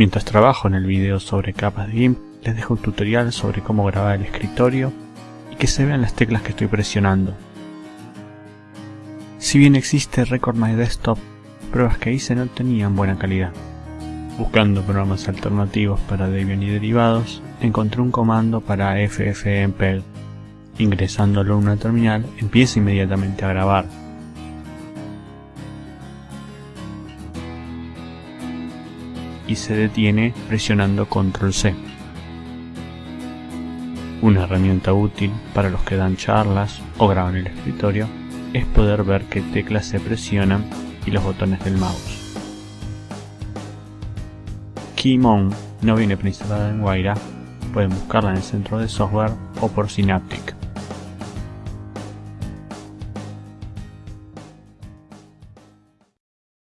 Mientras trabajo en el video sobre capas de GIMP, les dejo un tutorial sobre cómo grabar el escritorio y que se vean las teclas que estoy presionando. Si bien existe Record My Desktop, pruebas que hice no tenían buena calidad. Buscando programas alternativos para Debian y derivados, encontré un comando para ffmpeg. Ingresándolo en una terminal, empieza inmediatamente a grabar. Y se detiene presionando Control C. Una herramienta útil para los que dan charlas o graban el escritorio es poder ver qué teclas se presionan y los botones del mouse. Keymon no viene preinstalada en Wayra, pueden buscarla en el centro de software o por Synaptic.